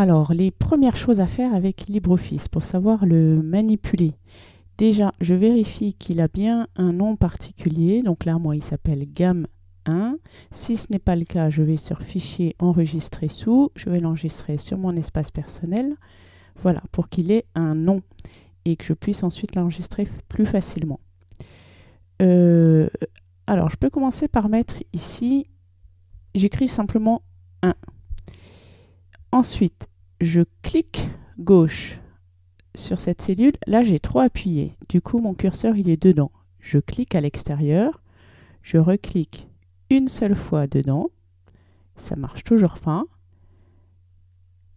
Alors, les premières choses à faire avec LibreOffice pour savoir le manipuler. Déjà, je vérifie qu'il a bien un nom particulier. Donc là, moi, il s'appelle gamme 1. Si ce n'est pas le cas, je vais sur Fichier, Enregistrer sous. Je vais l'enregistrer sur mon espace personnel. Voilà, pour qu'il ait un nom et que je puisse ensuite l'enregistrer plus facilement. Euh, alors, je peux commencer par mettre ici, j'écris simplement 1. Ensuite, je clique gauche sur cette cellule. Là, j'ai trop appuyé. Du coup, mon curseur, il est dedans. Je clique à l'extérieur. Je reclique une seule fois dedans. Ça marche toujours pas.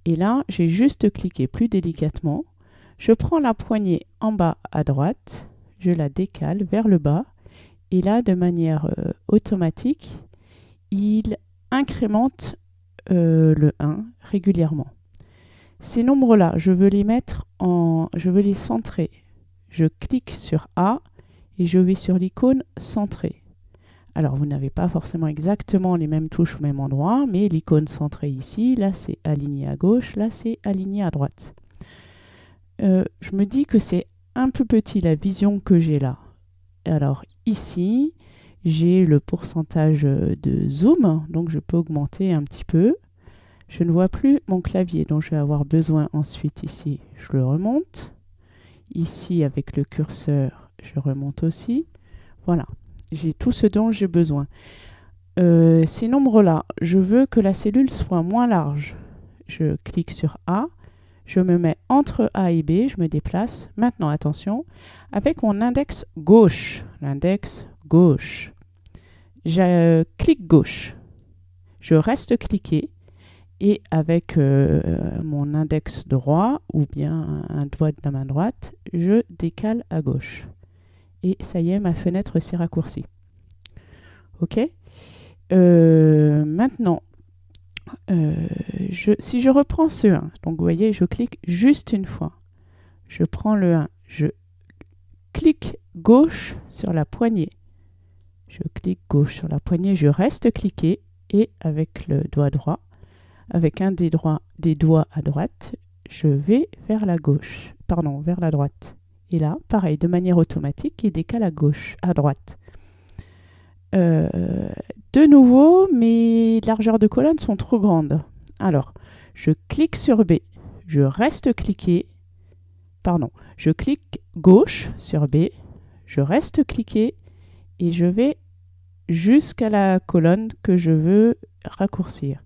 Et là, j'ai juste cliqué plus délicatement. Je prends la poignée en bas à droite. Je la décale vers le bas. Et là, de manière euh, automatique, il incrémente euh, le 1 régulièrement. Ces nombres-là, je veux les mettre en... je veux les centrer. Je clique sur A et je vais sur l'icône centrer. Alors, vous n'avez pas forcément exactement les mêmes touches au même endroit, mais l'icône centrée ici, là c'est aligné à gauche, là c'est aligné à droite. Euh, je me dis que c'est un peu petit la vision que j'ai là. Alors ici, j'ai le pourcentage de zoom, donc je peux augmenter un petit peu. Je ne vois plus mon clavier dont je vais avoir besoin ensuite ici. Je le remonte. Ici, avec le curseur, je remonte aussi. Voilà, j'ai tout ce dont j'ai besoin. Euh, ces nombres-là, je veux que la cellule soit moins large. Je clique sur A, je me mets entre A et B, je me déplace. Maintenant, attention, avec mon index gauche, l'index gauche. Je clique gauche. Je reste cliqué et avec euh, mon index droit ou bien un doigt de la main droite, je décale à gauche. Et ça y est, ma fenêtre s'est raccourcie. OK? Euh, Maintenant, euh, je, si je reprends ce 1, donc vous voyez, je clique juste une fois. Je prends le 1, je clique gauche sur la poignée je clique gauche sur la poignée, je reste cliqué et avec le doigt droit, avec un des, doigts à droite, je vais vers la gauche, pardon, vers la droite. Et là, pareil, de manière automatique, il décale à gauche, à droite. Euh, de nouveau, mes largeurs de colonne sont trop grandes. Alors, je clique sur B, je reste cliqué, pardon, je clique gauche sur B, je reste cliqué et je vais jusqu'à la colonne que je veux raccourcir.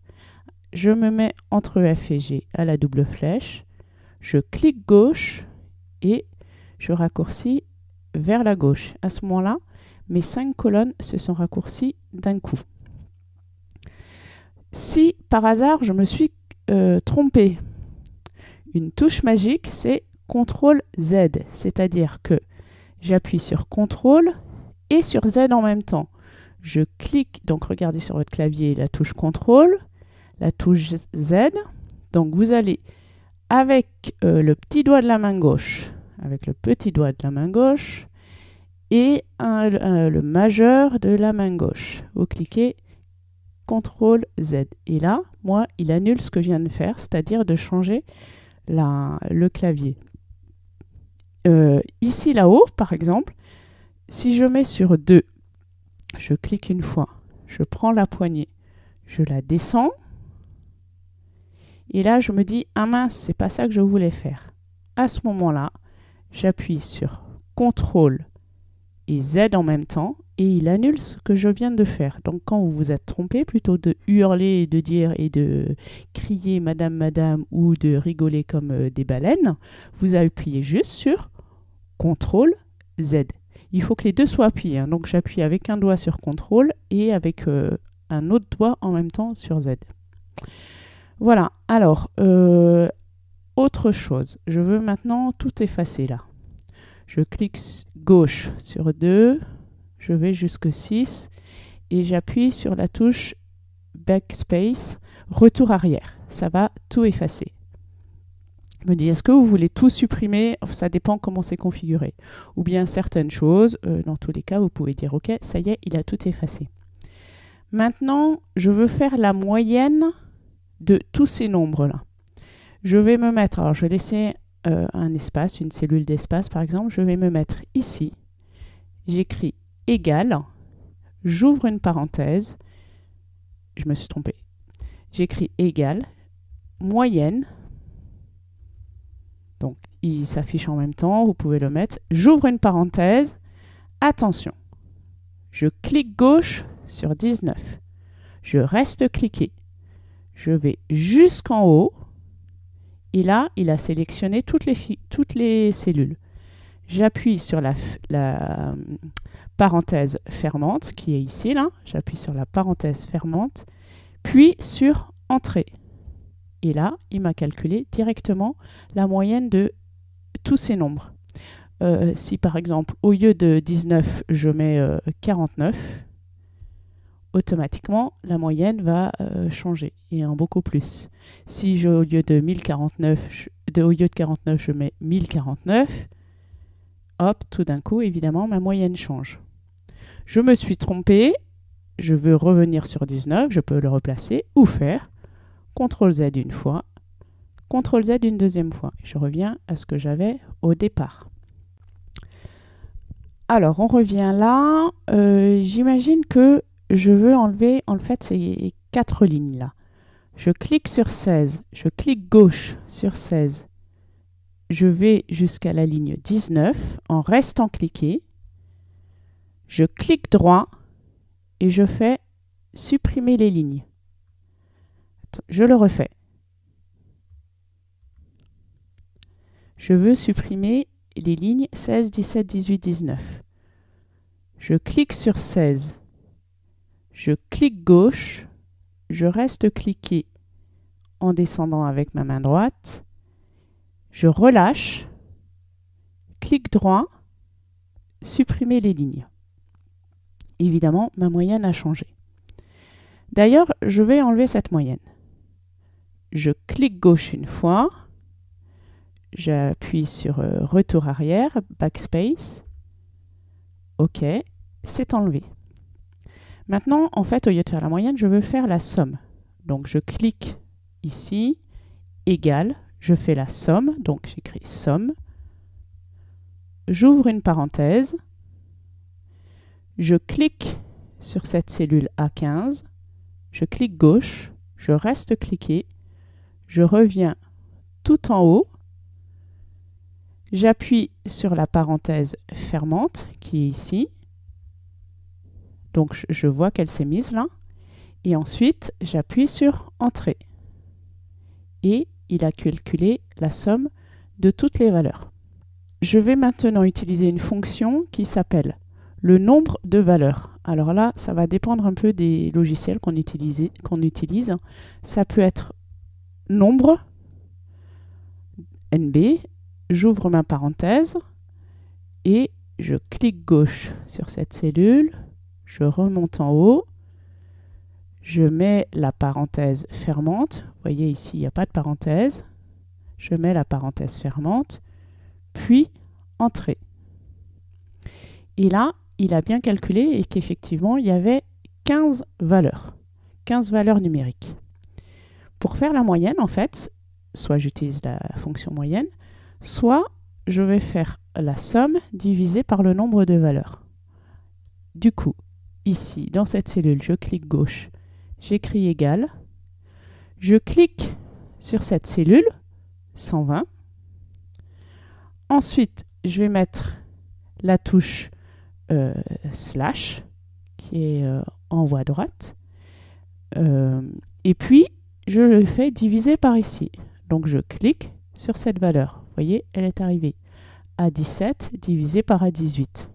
Je me mets entre F et G à la double flèche, je clique gauche et je raccourcis vers la gauche. À ce moment-là, mes cinq colonnes se sont raccourcies d'un coup. Si par hasard je me suis euh, trompé, une touche magique c'est CTRL Z, c'est-à-dire que j'appuie sur CTRL et sur Z en même temps je clique, donc regardez sur votre clavier la touche CTRL, la touche Z. Donc vous allez avec euh, le petit doigt de la main gauche, avec le petit doigt de la main gauche et le majeur de la main gauche. Vous cliquez CTRL Z. Et là, moi, il annule ce que je viens de faire, c'est-à-dire de changer le clavier. Euh, ici, là-haut, par exemple, si je mets sur 2 je clique une fois, je prends la poignée, je la descends, et là je me dis, ah mince, c'est pas ça que je voulais faire. À ce moment-là, j'appuie sur CTRL et Z en même temps, et il annule ce que je viens de faire. Donc quand vous vous êtes trompé, plutôt de hurler et de dire et de crier Madame, Madame ou de rigoler comme euh, des baleines, vous appuyez juste sur CTRL Z il faut que les deux soient appuyés. Hein. Donc j'appuie avec un doigt sur CTRL et avec euh, un autre doigt en même temps sur Z. Voilà, alors, euh, autre chose. Je veux maintenant tout effacer là. Je clique gauche sur 2, je vais jusque 6 et j'appuie sur la touche Backspace, retour arrière. Ça va tout effacer me dit est-ce que vous voulez tout supprimer? Ça dépend comment c'est configuré. Ou bien certaines choses, euh, dans tous les cas, vous pouvez dire ok, ça y est, il a tout effacé. Maintenant, je veux faire la moyenne de tous ces nombres-là. Je vais me mettre, alors je vais laisser euh, un espace, une cellule d'espace par exemple, je vais me mettre ici. J'écris égal, j'ouvre une parenthèse, je me suis trompé. J'écris égal, moyenne, donc il s'affiche en même temps, vous pouvez le mettre. J'ouvre une parenthèse, attention, je clique gauche sur 19. Je reste cliqué. Je vais jusqu'en haut. Et là, il a sélectionné toutes les, cellules. J'appuie sur la, la, euh, parenthèse fermante qui est ici. là. J'appuie sur la parenthèse fermante, puis sur Entrée. Et là, il m'a calculé directement la moyenne de tous ces nombres. Euh, si par exemple, au lieu de 19, je mets 49, euh, automatiquement, la moyenne va euh, changer, et en beaucoup plus. Si au lieu de 1049, de, au lieu de 49, je mets 1049, hop, tout d'un coup, évidemment, ma moyenne change. Je me suis trompé, je veux revenir sur 19, je peux le replacer, ou faire CTRL Z une fois, CTRL Z une deuxième fois. Je reviens à ce que j'avais au départ. Alors, on revient là. Euh, j'imagine que je veux enlever, en fait, ces quatre lignes-là. Je clique sur 16, je clique gauche sur 16. Je vais jusqu'à la ligne 19 en restant cliqué. Je clique droit et je fais supprimer les lignes. Je le refais. Je veux supprimer les lignes 16, 17, 18, 19. Je clique sur 16. Je clique gauche. Je reste cliqué en descendant avec ma main droite. Je relâche. Clic droit. Supprimer les lignes. Évidemment, ma moyenne a changé. D'ailleurs, je vais enlever cette moyenne. Je clique gauche une fois J'appuie sur euh, retour arrière, backspace. OK, c'est enlevé. Maintenant, en fait, au lieu de faire la moyenne, je veux faire la somme. Donc, je clique ici, égal, je fais la somme, donc j'écris somme. J'ouvre une parenthèse. Je clique sur cette cellule A15. Je clique gauche. Je reste cliqué. Je reviens tout en haut J'appuie sur la parenthèse fermante qui est ici. Donc je vois qu'elle s'est mise là. Et ensuite, j'appuie sur Entrée. Et il a calculé la somme de toutes les valeurs. Je vais maintenant utiliser une fonction qui s'appelle le nombre de valeurs. Alors là, ça va dépendre un peu des logiciels qu'on utilise. Ça peut être nombre, NB, j'ouvre ma parenthèse et je clique gauche sur cette cellule, je remonte en haut, je mets la parenthèse fermante, vous voyez ici il n'y a pas de parenthèse, je mets la parenthèse fermante, puis Entrée. Et là, il a bien calculé et qu'effectivement, il y avait 15 valeurs, 15 valeurs numériques. Pour faire la moyenne, en fait, soit j'utilise la fonction moyenne, soit je vais faire la somme divisée par le nombre de valeurs. Du coup, ici, dans cette cellule, je clique gauche, j'écris égal, je clique sur cette cellule, 120. Ensuite, je vais mettre la touche euh, slash, qui est euh, en à droite. Euh, et puis, je le fais diviser par ici. Donc, je clique sur cette valeur voyez, elle est arrivée à 17 divisé par A18.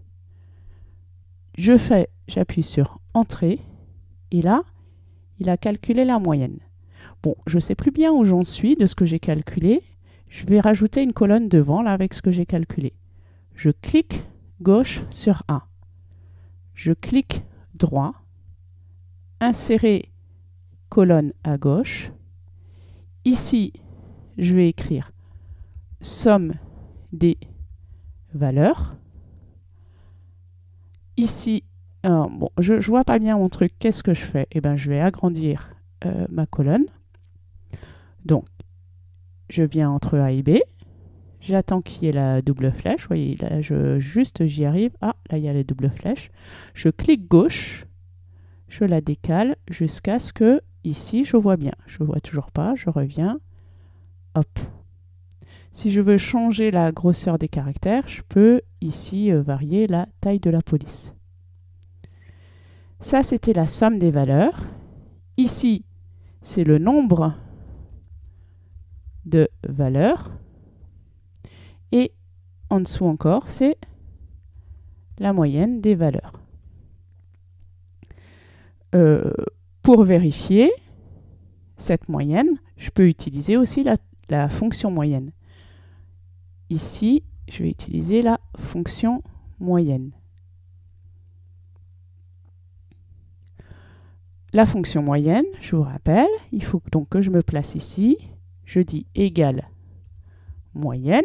Je fais, j'appuie sur Entrée, et là, il a calculé la moyenne. Bon, je ne sais plus bien où j'en suis de ce que j'ai calculé. Je vais rajouter une colonne devant, là, avec ce que j'ai calculé. Je clique gauche sur A. Je clique droit. Insérer colonne à gauche. Ici, je vais écrire somme des valeurs. Ici, je ne vois pas bien mon truc. Qu'est-ce que je fais? Eh bien, je vais agrandir euh, ma colonne. Donc, je viens entre A et B. J'attends qu'il y ait la double flèche. Vous voyez, là, je, juste j'y arrive. Ah, là, il y a la double flèche. Je clique gauche. Je la décale jusqu'à ce que, ici, je vois bien. Je ne vois toujours pas. Je reviens. Hop. Si je veux changer la grosseur des caractères, je peux ici euh, varier la taille de la police. Ça, c'était la somme des valeurs. Ici, c'est le nombre de valeurs. Et en dessous encore, c'est la moyenne des valeurs. Euh, pour vérifier cette moyenne, je peux utiliser aussi la, la fonction moyenne. Ici, je vais utiliser la fonction moyenne. La fonction moyenne, je vous rappelle, il faut donc que je me place ici. Je dis égale moyenne.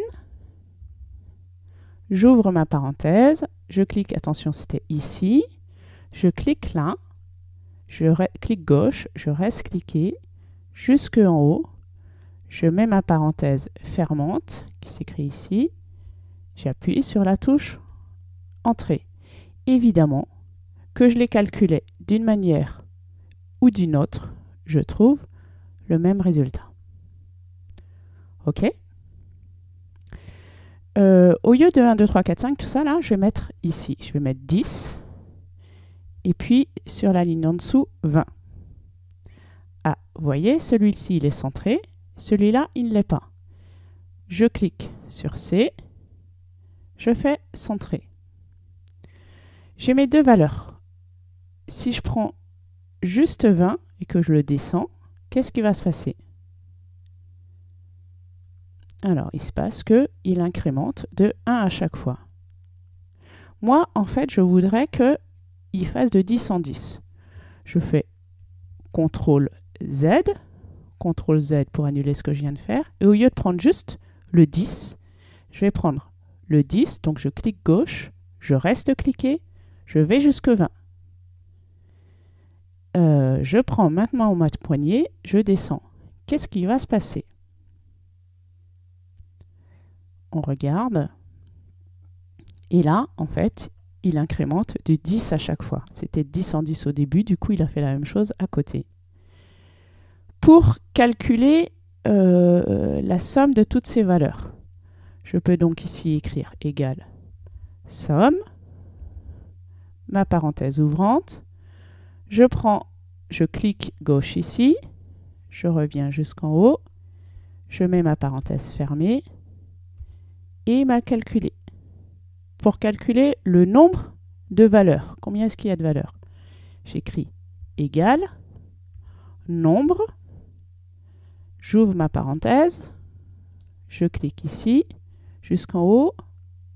J'ouvre ma parenthèse, je clique, attention c'était ici, je clique là, je clique gauche, je reste cliqué jusque en haut, je mets ma parenthèse fermante qui s'écrit ici, j'appuie sur la touche Entrée. Évidemment que je l'ai calculé d'une manière ou d'une autre, je trouve le même résultat. OK? Euh, Au lieu de 1, 2, 3, 4, 5, tout ça là, je vais mettre ici. Je vais mettre 10. Et puis sur la ligne en dessous, 20. Ah, vous voyez, celui-ci, il est centré. Celui-là, il ne l'est pas. Je clique sur C. Je fais centrer. J'ai mes deux valeurs. Si je prends juste 20 et que je le descends, qu'est-ce qui va se passer? Alors, il se passe qu'il incrémente de 1 à chaque fois. Moi, en fait, je voudrais qu'il fasse de 10 en 10. Je fais CTRL Z, CTRL Z pour annuler ce que je viens de faire, et au lieu de prendre juste le 10, je vais prendre le 10, donc je clique gauche, je reste cliqué, je vais jusque 20. Euh, je prends maintenant ma poignée, je descends. Qu'est-ce qui va se passer? On regarde. Et là, en fait, il incrémente de 10 à chaque fois. C'était 10 en 10 au début, du coup, il a fait la même chose à côté. Pour calculer euh, la somme de toutes ces valeurs, je peux donc ici écrire égal somme, ma parenthèse ouvrante, je prends, je clique gauche ici, je reviens jusqu'en haut, je mets ma parenthèse fermée et m'a calculé. Pour calculer le nombre de valeurs, combien est-ce qu'il y a de valeurs? J'écris égal nombre, j'ouvre ma parenthèse, je clique ici, jusqu'en haut,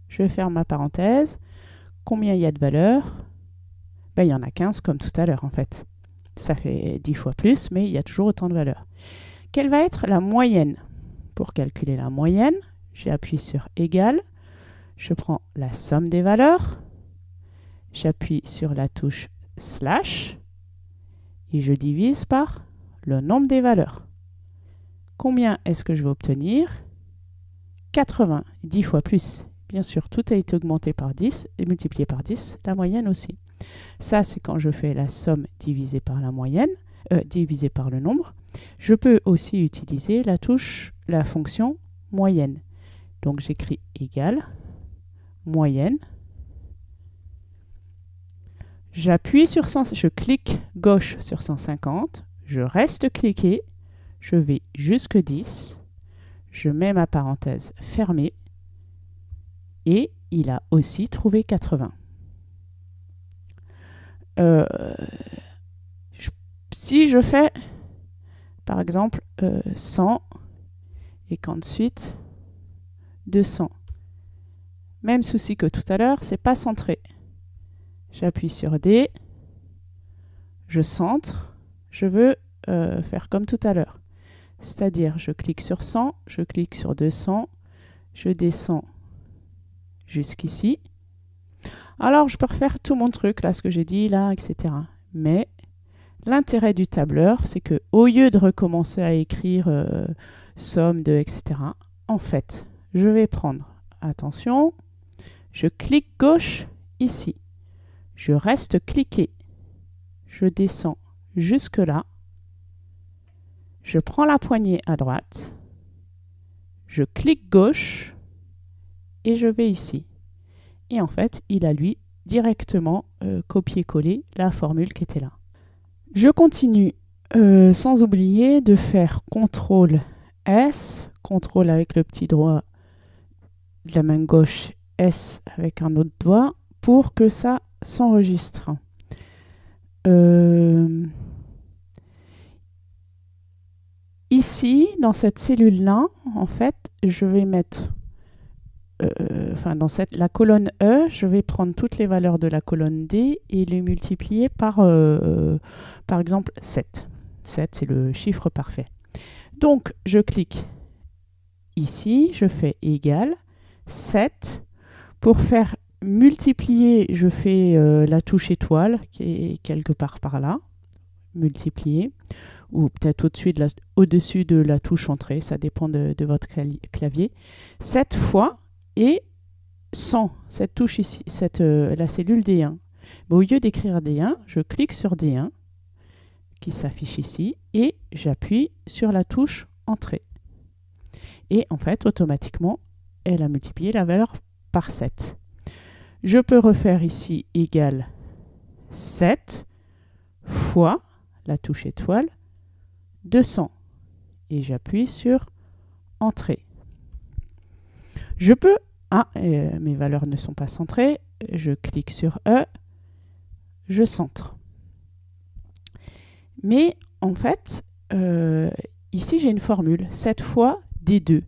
je ferme ma parenthèse, combien il y a de valeurs? Ben, il y en a 15 comme tout à l'heure en fait. Ça fait 10 fois plus, mais il y a toujours autant de valeurs. Quelle va être la moyenne? Pour calculer la moyenne, j'appuie sur égal, je prends la somme des valeurs, j'appuie sur la touche slash et je divise par le nombre des valeurs. Combien est-ce que je vais obtenir? 80, 10 fois plus. Bien sûr, tout a été augmenté par 10 et multiplié par 10, la moyenne aussi. Ça, c'est quand je fais la somme divisée par la moyenne, euh, divisée par le nombre. Je peux aussi utiliser la touche, la fonction moyenne. Donc j'écris égal, moyenne. J'appuie sur 100, je clique gauche sur 150, je reste cliqué, je vais jusque 10, je mets ma parenthèse fermée et il a aussi trouvé 80. Euh, si je fais, par exemple, 100 euh, et qu'ensuite 200, même souci que tout à l'heure, c'est pas centré. J'appuie sur D, je centre, je veux euh, faire comme tout à l'heure. C'est-à-dire, je clique sur 100, je clique sur 200, je descends jusqu'ici, alors, je peux refaire tout mon truc, là, ce que j'ai dit, là, etc. Mais L'intérêt du tableur, c'est que au lieu de recommencer à écrire euh, somme de, etc., en fait, je vais prendre, attention, je clique gauche ici. Je reste cliqué. Je descends jusque là. Je prends la poignée à droite. Je clique gauche et je vais ici. Et en fait, il a lui directement euh, copié-collé la formule qui était là. Je continue euh, sans oublier de faire CTRL S, CTRL avec le petit doigt de la main gauche, S avec un autre doigt, pour que ça s'enregistre. Euh, ici, dans cette cellule-là, en fait, je vais mettre enfin dans cette, la colonne E, je vais prendre toutes les valeurs de la colonne D et les multiplier par, euh, par exemple, 7. 7, c'est le chiffre parfait. Donc, je clique ici, je fais égal 7. Pour faire multiplier, je fais euh, la touche étoile qui est quelque part par là, multiplier, ou peut-être au-dessus de, la, au de la touche entrée, ça dépend de, de votre clavier. 7 fois et 100, cette touche ici, cette, euh, la cellule D1. au lieu d'écrire D1, je clique sur D1 qui s'affiche ici et j'appuie sur la touche Entrée. Et en fait, automatiquement, elle a multiplié la valeur par 7. Je peux refaire ici égal 7 fois la touche étoile 200 et j'appuie sur Entrée. Je peux... Ah, mes valeurs ne sont pas centrées. Je clique sur E. Je centre. Mais en fait, euh, ici j'ai une formule. 7 fois D2. Et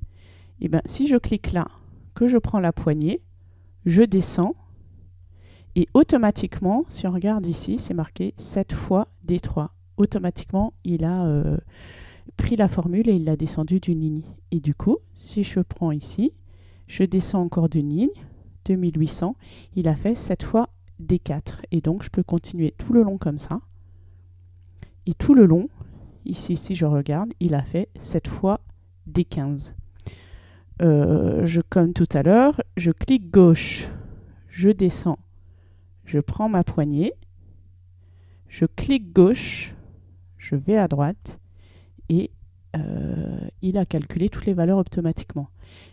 eh bien, si je clique là, que je prends la poignée, je descends. Et automatiquement, si on regarde ici, c'est marqué 7 fois D3. Automatiquement, il a euh, pris la formule et il l'a descendu d'une ligne. Et du coup, si je prends ici, je descends encore d'une ligne, 2800. Il a fait 7 fois D4. Et donc, je peux continuer tout le long comme ça. Et tout le long, ici, si je regarde, il a fait 7 fois D15. Euh, je, comme tout à l'heure, je clique gauche, je descends, je prends ma poignée, je clique gauche, je vais à droite et euh, il a calculé toutes les valeurs automatiquement.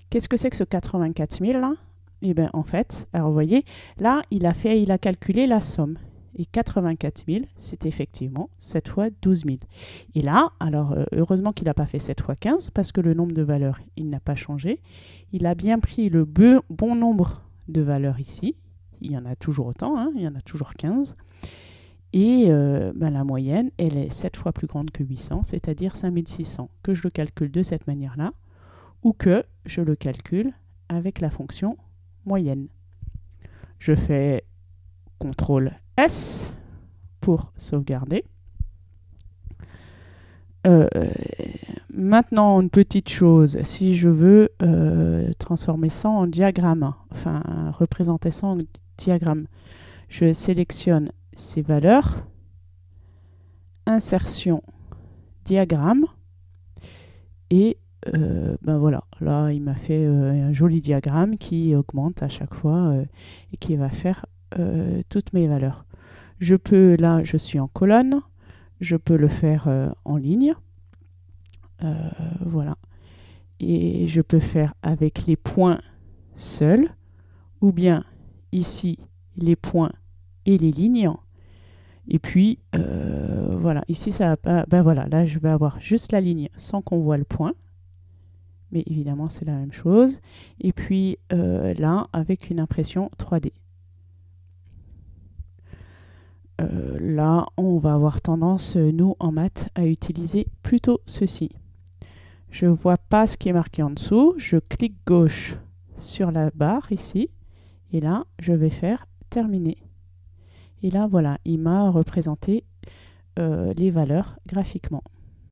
Qu'est-ce que c'est que ce 84 000 là? Eh bien en fait, alors vous voyez, là il a fait, il a calculé la somme. Et 84 000, c'est effectivement 7 fois 12 000. Et là, alors euh, heureusement qu'il n'a pas fait 7 fois 15 parce que le nombre de valeurs, il n'a pas changé. Il a bien pris le bon nombre de valeurs ici. Il y en a toujours autant, hein, il y en a toujours 15. Et euh, ben, la moyenne, elle est 7 fois plus grande que 800, c'est-à-dire 5600. Que je le calcule de cette manière-là, ou que je le calcule avec la fonction moyenne. Je fais CTRL S pour sauvegarder. Euh, maintenant, une petite chose, si je veux euh, transformer ça en diagramme, enfin représenter ça en diagramme, je sélectionne ces valeurs, insertion, diagramme, et euh, ben voilà, là il m'a fait euh, un joli diagramme qui augmente à chaque fois euh, et qui va faire toutes mes valeurs. Je peux, là je suis en colonne, je peux le faire en ligne, voilà. Et je peux faire avec les points seuls, ou bien ici les points et les lignes. Et puis voilà, ici ça va pas, ben voilà, là je vais avoir juste la ligne sans qu'on voit le point mais évidemment c'est la même chose. Et puis euh, là, avec une impression 3D. Euh, là, on va avoir tendance, nous, en maths, à utiliser plutôt ceci. Je ne vois pas ce qui est marqué en dessous. Je clique gauche sur la barre ici. Et là, je vais faire terminer. Et là, voilà, il m'a représenté euh, les valeurs graphiquement.